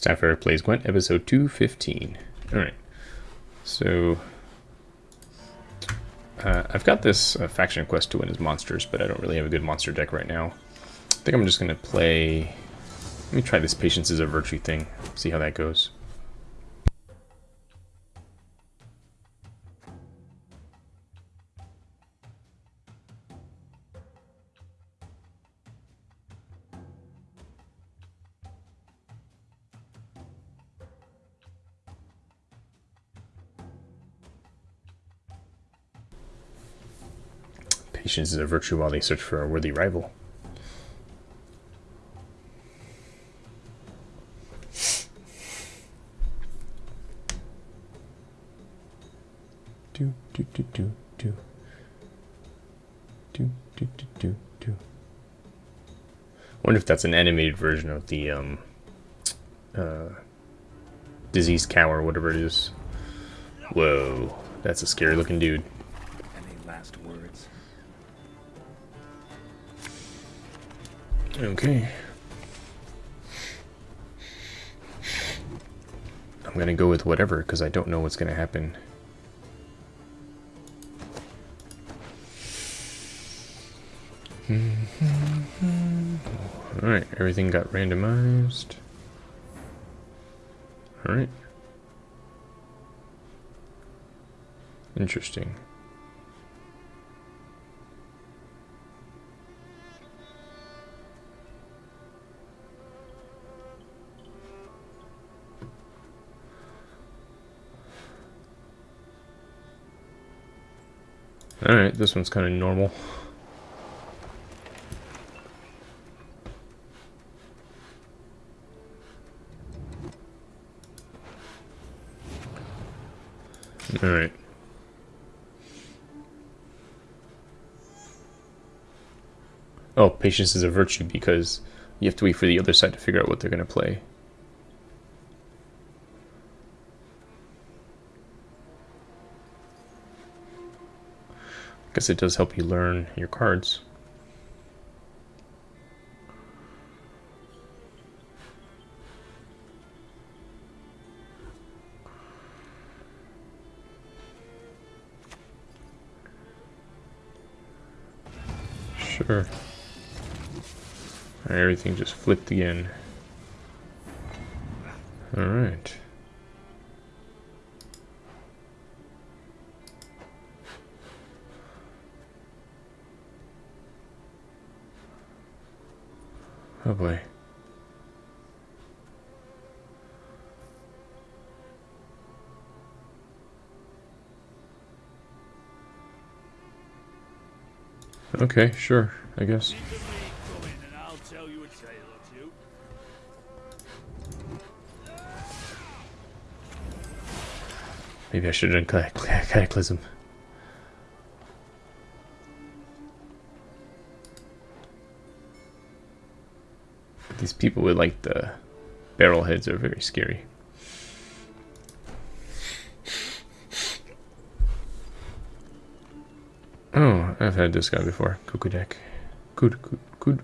It's time for Plays Gwent, episode 215. Alright, so... Uh, I've got this uh, faction quest to win as monsters, but I don't really have a good monster deck right now. I think I'm just going to play... Let me try this Patience is a Virtue thing, see how that goes. Patience is a virtue while they search for a worthy rival. Do, do, do, do, do. Do, do, do, do, do. wonder if that's an animated version of the, um, uh, diseased cow or whatever it is. Whoa, that's a scary looking dude. Okay. I'm gonna go with whatever because I don't know what's gonna happen. Alright, everything got randomized. Alright. Interesting. Alright, this one's kind of normal. Alright. Oh, patience is a virtue because you have to wait for the other side to figure out what they're going to play. Guess it does help you learn your cards. Sure. Everything just flipped again. Alright. Oh boy. Okay, sure, I guess. Maybe I should have done Cataclysm. These people with like the barrel heads are very scary. Oh, I've had this guy before. Kukudek. Kud kud kud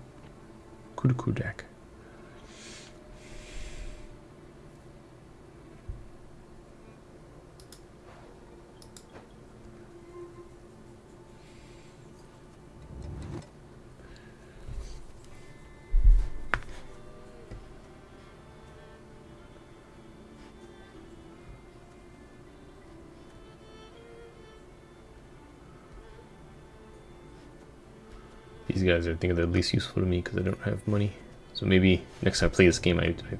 Kudkudak. Guys are I think they're at least useful to me because I don't have money. So maybe next time I play this game, I, I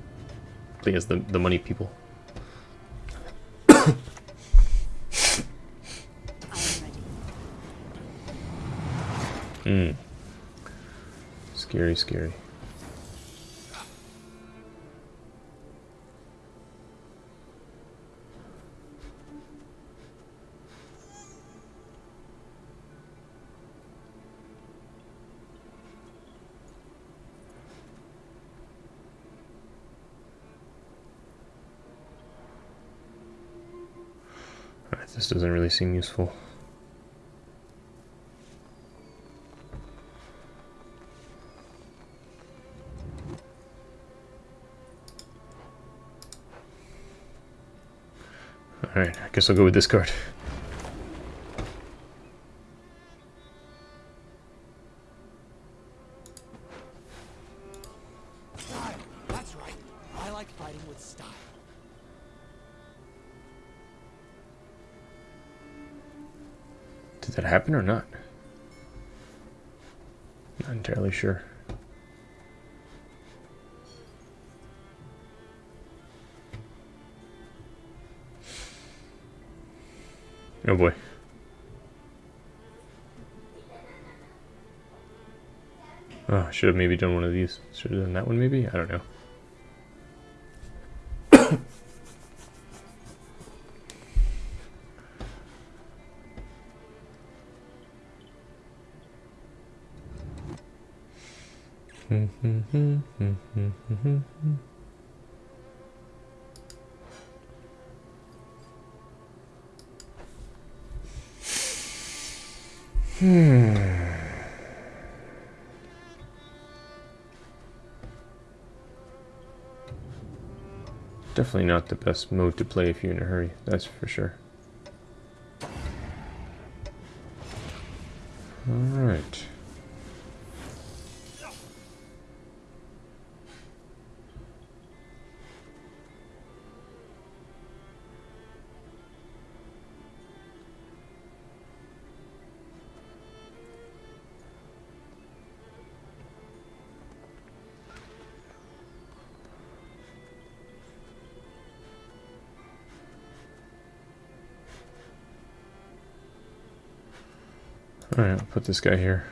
play as the, the money people. Hmm. Scary, scary. This doesn't really seem useful. Alright, I guess I'll go with this card. Did that happen or not? Not entirely sure. Oh boy. Oh, I should have maybe done one of these. Should have done that one maybe? I don't know. Definitely not the best mode to play if you're in a hurry, that's for sure. This guy here.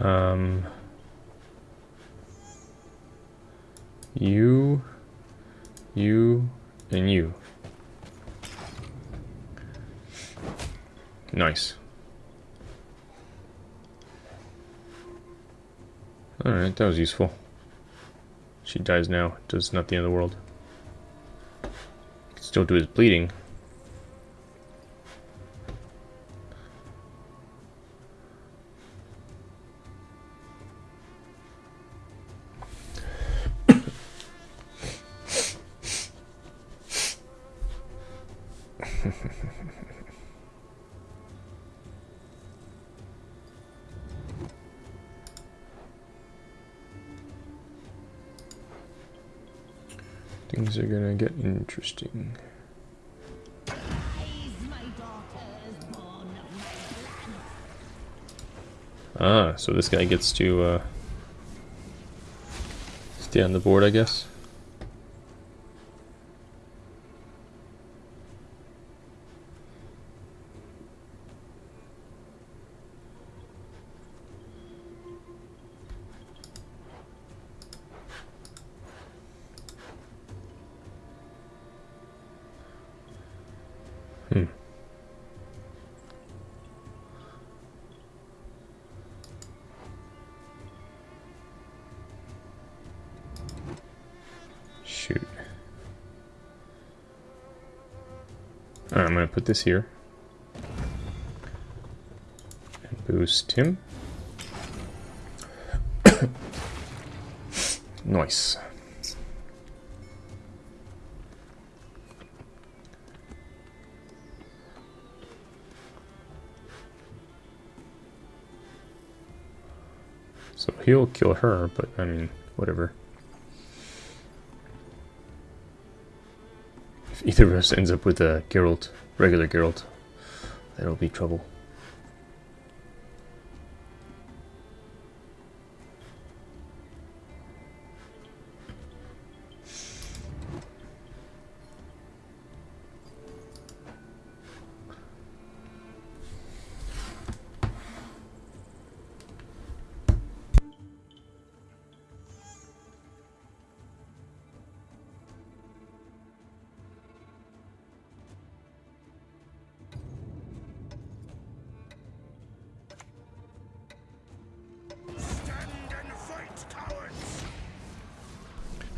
Um, you, you, and you. Nice. Alright, that was useful. She dies now. Does not the end of the world. Still do his bleeding. Interesting. Ah, so this guy gets to uh, stay on the board, I guess. This here. And boost him. nice. So he'll kill her, but I mean, whatever. If either of us ends up with a Geralt, regular Geralt, that'll be trouble.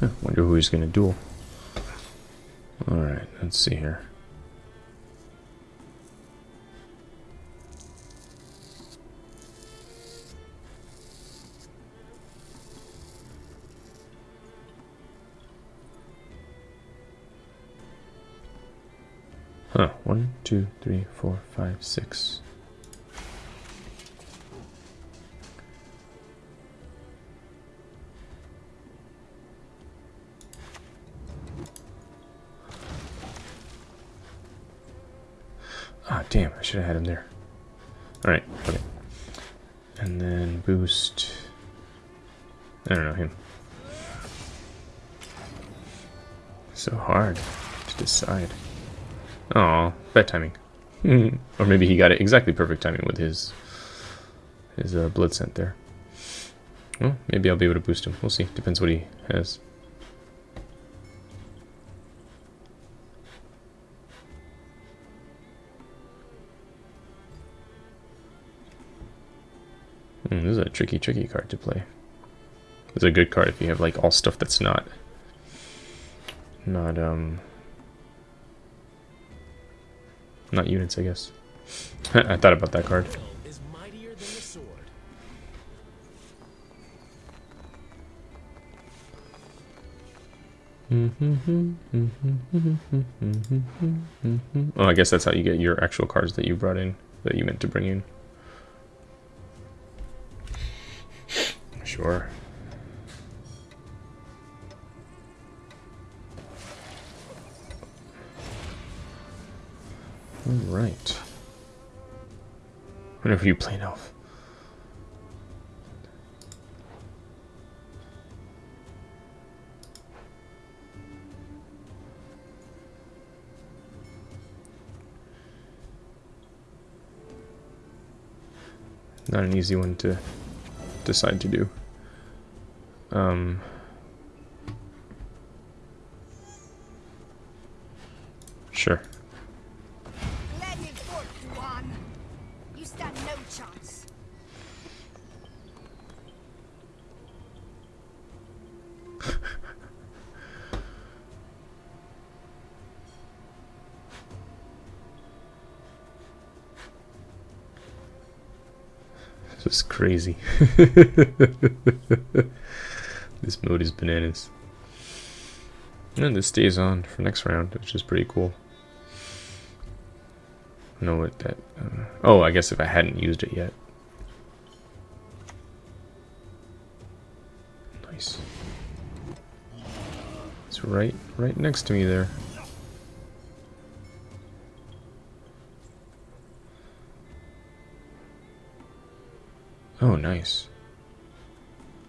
Huh, wonder who he's going to duel. Alright, let's see here. Huh, one, two, three, four, five, six. Should have had him there. Alright, okay. And then boost. I don't know, him. So hard to decide. Oh, bad timing. or maybe he got it exactly perfect timing with his his uh, blood scent there. Well, maybe I'll be able to boost him. We'll see. Depends what he has. Hmm, this is a tricky, tricky card to play. It's a good card if you have like all stuff that's not not um not units, I guess. I thought about that card. Than the sword. Oh, I guess that's how you get your actual cards that you brought in, that you meant to bring in. Sure. Alright. Whenever you play elf. Not an easy one to decide to do. Um, sure. This is crazy. this mode is bananas. And this stays on for next round, which is pretty cool. Know what that... Uh, oh, I guess if I hadn't used it yet. Nice. It's right, right next to me there. Oh, nice.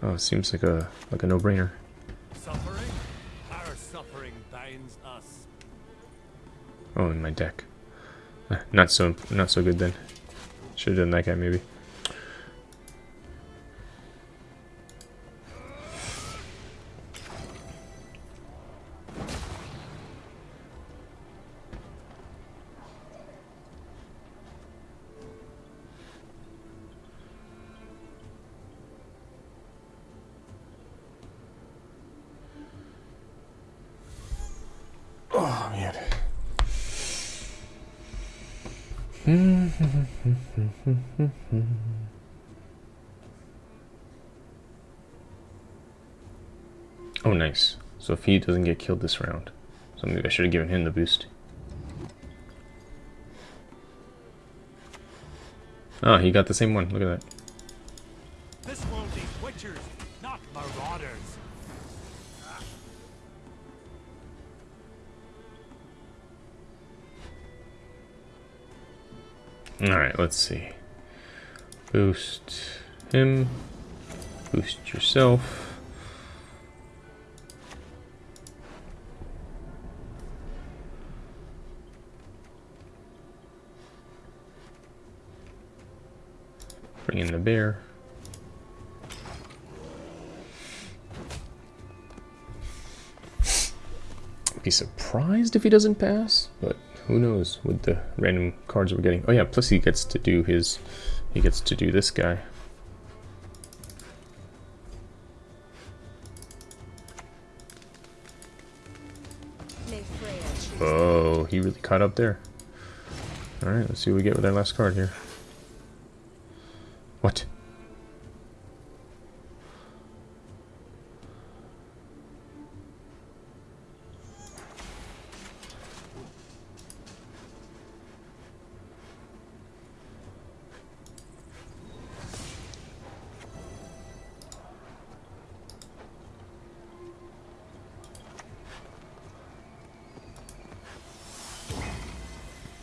Oh, seems like a like a no-brainer. Suffering? Our suffering binds us. Oh, in my deck. Eh, Not so not so good then. Should have done that guy maybe. Oh, nice. So if he doesn't get killed this round, so maybe I should have given him the boost. Oh, he got the same one. Look at that. Let's see. Boost him. Boost yourself. Bring in the bear. Be surprised if he doesn't pass, but who knows with the random cards we're getting. Oh yeah, plus he gets to do his, he gets to do this guy. Oh, he really caught up there. Alright, let's see what we get with our last card here.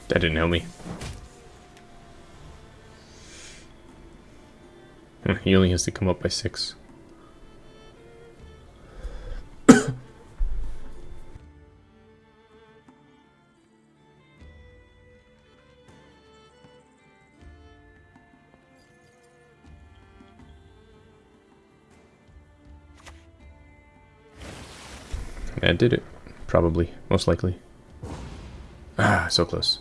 That didn't help me. He only has to come up by six. That did it. Probably. Most likely. Ah, so close.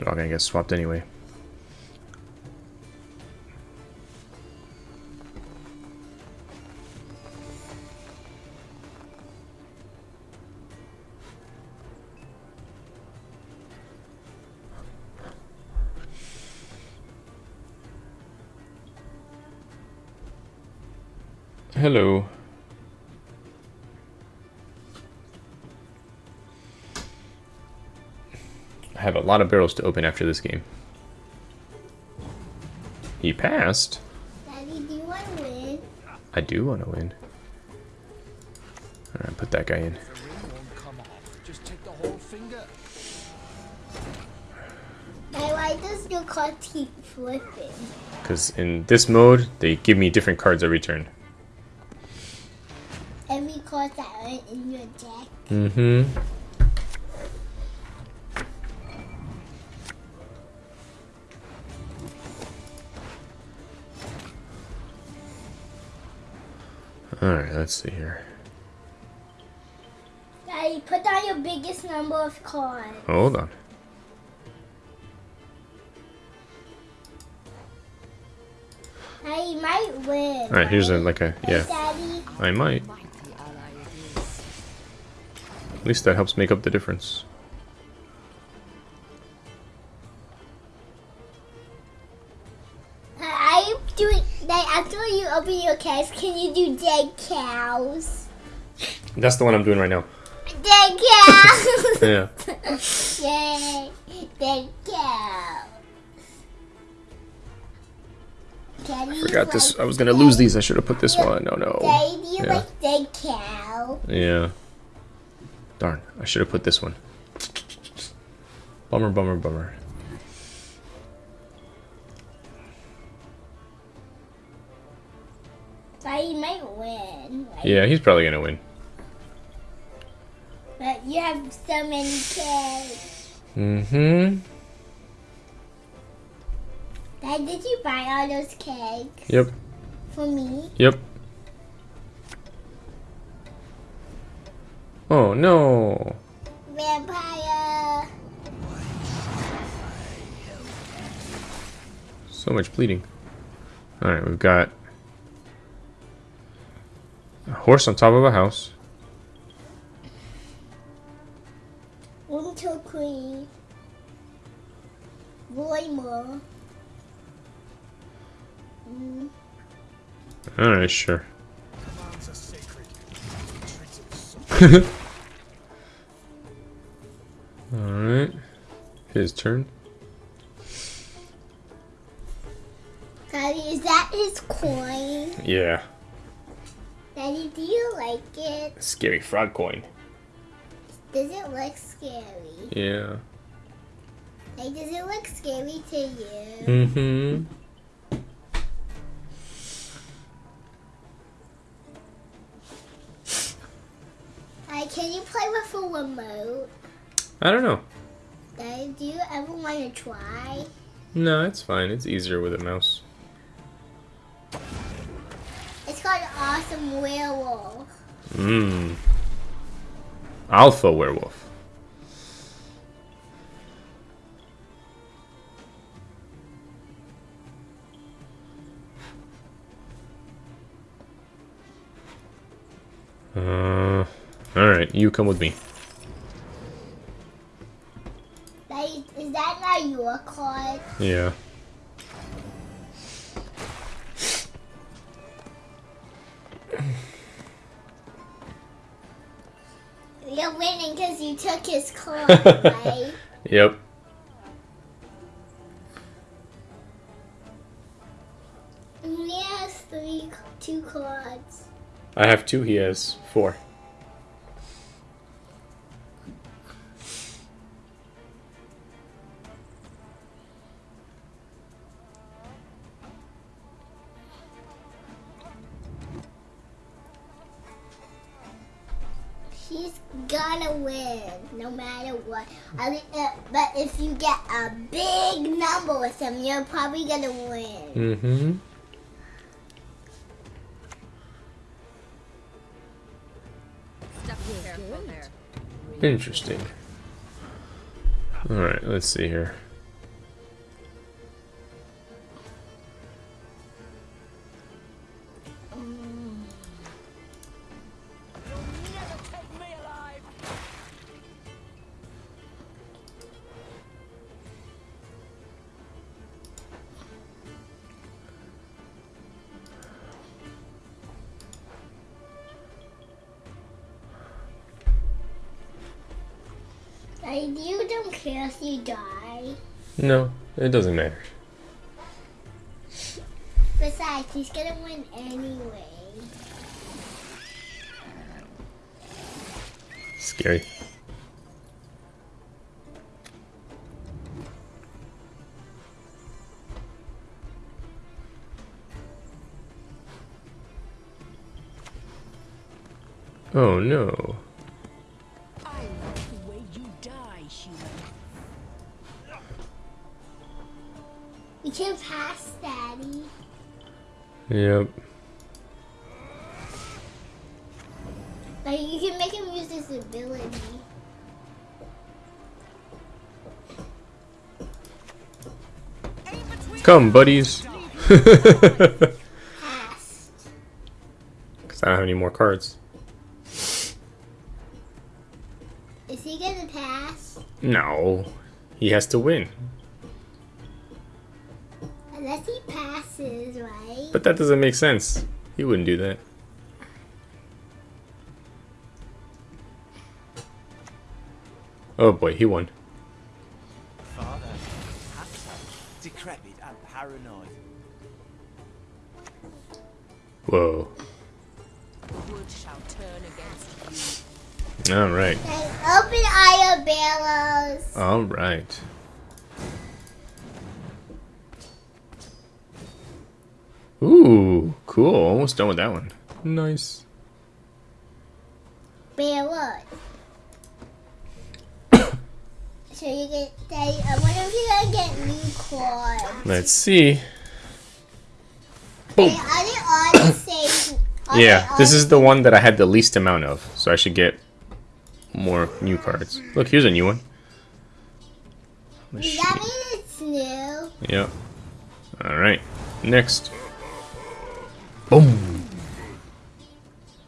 They're all gonna get swapped anyway. Hello. Lot of barrels to open after this game. He passed. Daddy, do you want to win? I do want to win. Alright, put that guy in. The ring won't come off. Just take the whole finger. Hey, why does your card keep flipping? Because in this mode, they give me different cards every turn. Every card that are in your deck. Mm-hmm. Alright, let's see here. Daddy, put down your biggest number of cards. Oh, hold on. Daddy, you might win. Alright, here's a, like a, yeah, Daddy. I might. Mighty ally it is. At least that helps make up the difference. Like, after you open your case, can you do dead cows? That's the one I'm doing right now. Dead cows! Yeah. Yay! Dead cows. Daddy, Forgot this. I was gonna lose these. I should have put this one. No, no. Daddy, you Yeah. like dead cow? Yeah. Darn. I should have put this one. Bummer, bummer, bummer. Daddy, you might win. Right? Yeah, he's probably gonna win. But you have so many kids. Mm-hmm. Dad, did you buy all those cakes Yep. for me? Yep. Oh no. Vampire. So much bleeding. Alright, we've got horse on top of a house. Winter Queen. Roymer. Mm, Alright, sure. Commands are sacred. Treats it so Alright. His turn. Daddy, is that his coin? Yeah. Scary frog coin. Does it look scary? Yeah. Like, does it look scary to you? Mm-hmm. Like, can you play with a remote? I don't know. Do you ever want to try? No, it's fine. It's easier with a mouse. It's called Awesome Werewolf. Mmm. Alpha werewolf. Uh, alright, you come with me. Is that not your card? Yeah. right? Yep. he has three, two cards. I have two, he has four. You're probably gonna win. Mm-hmm. Step careful there. Interesting. Alright, let's see here. Like, you don't care if you die. No, it doesn't matter. Besides, he's gonna win anyway. Scary. Oh no. Daddy. Yep. Like, you can make him use his ability. Come, buddies. Because I don't have any more cards. Is he gonna pass? No. He has to win. But that doesn't make sense. He wouldn't do that. Oh boy, he won. Father, handsome, decrepit and paranoid. Whoa. Wood shall turn against you. Alright. Like, open Ooh, cool. Almost done with that one. Nice. Barrows. so you get, Daddy, I wonder if you're gonna get new cards. Let's see. Hey, Boom. are they all the same? Are Yeah, this is the one that I had the least amount of, so I should get more new cards. Look, here's a new one. Does that mean it's new? Yep. Alright. Next. Boom.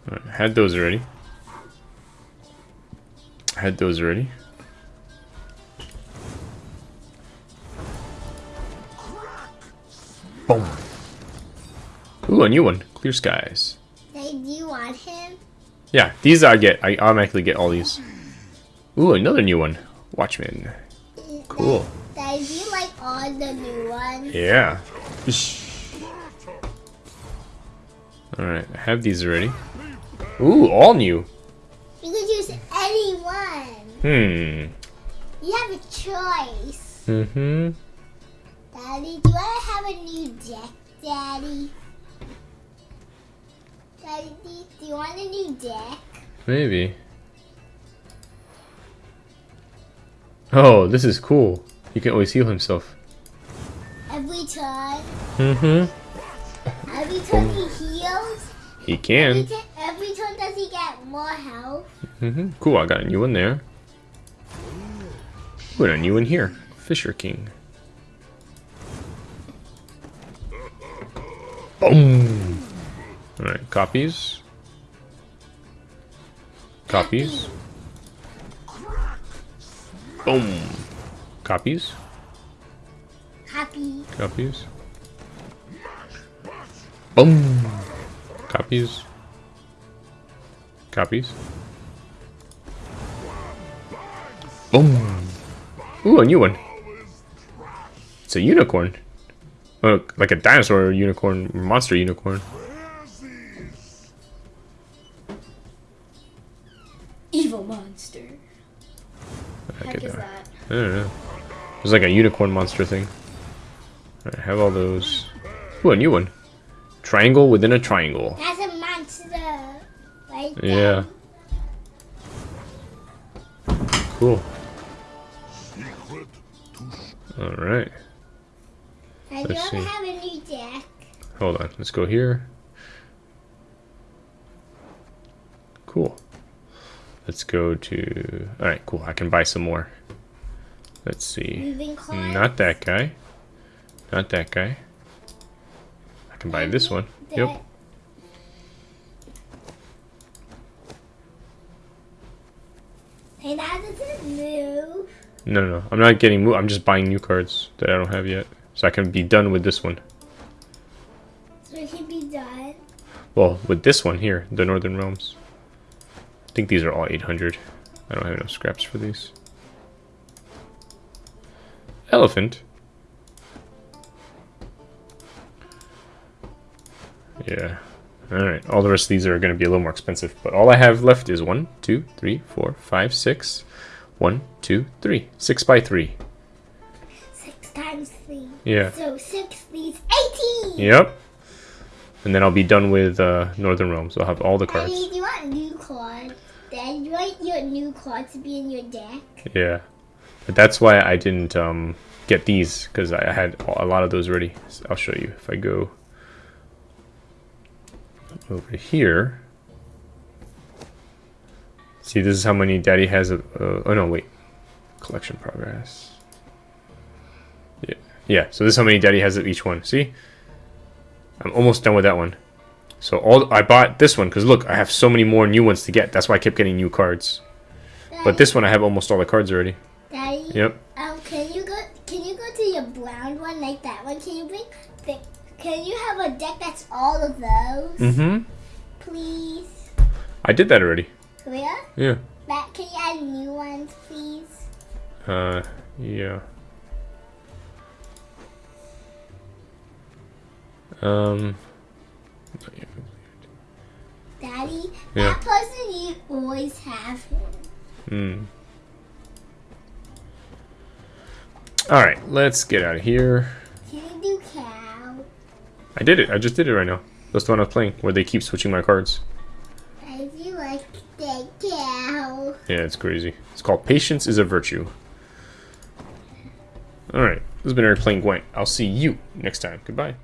Alright, had those already. Had those already. Boom. Ooh, a new one. Clear skies. They, do you want him? Yeah, these I get. I automatically get all these. Ooh, another new one. Watchmen. Cool. Daddy, do you like all the new ones? Yeah. Alright, I have these already. Ooh, all new. You can choose any one. Hmm. You have a choice. Mm-hmm. Daddy, do I have a new deck, Daddy? Daddy, do- do you want a new deck? Maybe. Oh, this is cool. He can always heal himself. Every time, Mm-hmm. Every time he heals, He can. ti- every time does he get more health? Mm-hmm. Cool, I got a new one there. Ooh, and a new one here. Fisher King. Boom! Alright, copies. Copies. Boom! Copies. Happy. Copies. Boom! Copies. Copies. Boom. Ooh, a new one. It's a unicorn. Oh, like a dinosaur unicorn, monster unicorn. Evil monster. I Heck get is that. that? I don't know. There's like a unicorn monster thing. Alright, have all those. Ooh, a new one. Triangle within a triangle. That's a monster. Right there. Yeah. Cool. Alright. And Let's you see. have a new deck? Hold on. Let's go here. Cool. Let's go to... Alright, cool. I can buy some more. Let's see. Not that guy. Not that guy. Can buy this one. Yep. Hey, that doesn't move. No, no, no. I'm not getting... Mo I'm just buying new cards that I don't have yet. So I can be done with this one. So it can be done. Well, with this one here, the Northern Realms. I think these are all 800. I don't have enough scraps for these. Elephant. Yeah. Alright, all the rest of these are going to be a little more expensive. But all I have left is one, two, three, four, five, six. One, two, three. Six by three. Six times three. Yeah. So six leaves 18! Yep. And then I'll be done with uh, Northern Realms. I'll have all the cards. Daddy, do you want new cards? Dad, you want your new cards to be in your deck? Yeah, but that's why I didn't um, get these because I had a lot of those ready. So I'll show you if I go over here. See, this is how many Daddy has. Of, uh, oh no, wait, collection progress. Yeah, yeah. So this is how many Daddy has of each one. See, I'm almost done with that one. So all I bought this one because look, I have so many more new ones to get. That's why I kept getting new cards. But this one, I have almost all the cards already. Daddy, Yep. um, can you go? Can you go to your brown one like that one? Can you bring? Can you have a deck that's all of those, Mm-hmm. please? I did that already. Where? Yeah. That can you add new ones, please? Uh, yeah. Um. Daddy, Yeah. that person you always have him. Hmm. All right, let's get out of here. Can you do cow? I did it. I just did it right now. That's the one I was playing, where they keep switching my cards. I do like the cow. Yeah, it's crazy. It's called Patience is a Virtue. All right, this has been Eric playing Gwent. I'll see you next time. Goodbye.